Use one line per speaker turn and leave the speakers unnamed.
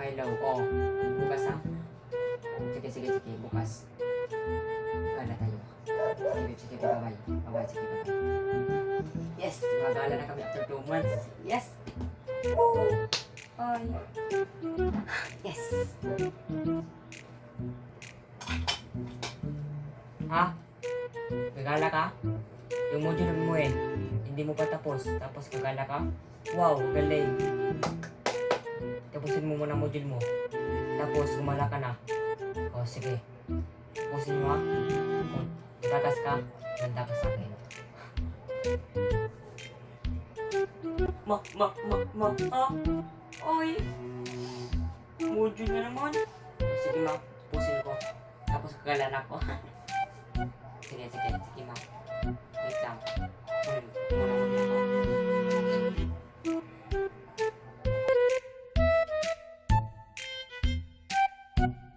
Hello, oh. Bukas ah. Sige, sige, sige. Bukas. Gala tayo. Sige, sige, bye-bye. Bye-bye, sige, bye-bye. Yes! Magala na kami after two months. Yes! Ay. Yes! Ha? Gagala ka? Yung module mo eh. Hindi mo pa tapos. Tapos gagala ka? Wow, galing. Tapusin mo muna module mo. Tapos, gumala ka na. O, sige. Tapusin mo ha. Kung tatas ka, ganda ka sa akin. Ma, ma, ma, ma, ah. Ay. Module na naman. Sige ma, tapusin ko. Tapos kagalan ako. sige, sige, sige ma. you